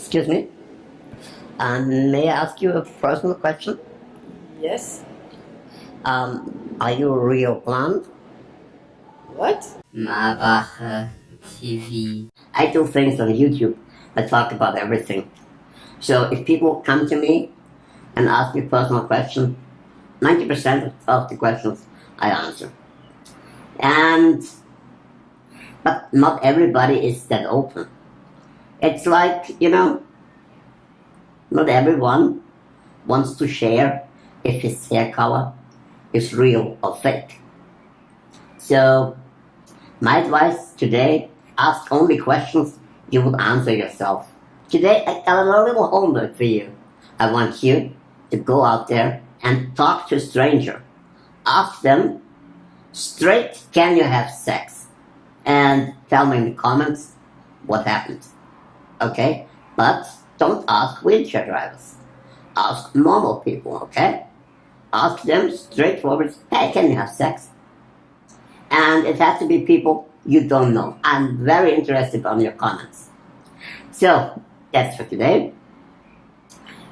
Excuse me. Um, may I ask you a personal question? Yes. Um, are you a real plant? What? Mavache TV. I do things on YouTube. I talk about everything. So if people come to me and ask me personal questions, 90% of the questions I answer. And, but not everybody is that open. It's like, you know, not everyone wants to share if his hair color is real or fake. So, my advice today, ask only questions you would answer yourself. Today, I got a little homework for you. I want you to go out there and talk to a stranger. Ask them straight, can you have sex? And tell me in the comments what happened. Okay? But don't ask wheelchair drivers. Ask normal people, okay? Ask them straightforward, hey, can you have sex? And it has to be people you don't know. I'm very interested on your comments. So, that's for today.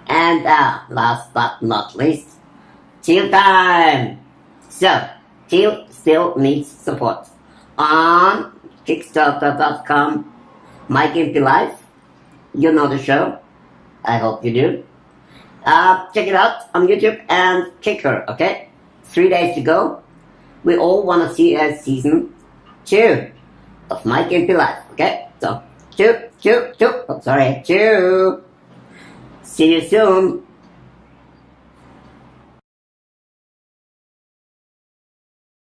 And uh, last but not least, Teal time! So, Teal still needs support. On Kickstarter.com, My Gimpy Life, you know the show. I hope you do. Uh, check it out on YouTube and Kicker, okay? Three days to go. We all want to see a season two of My Gimpy Life, okay? So, two, two, two, oh, sorry, two. See you soon.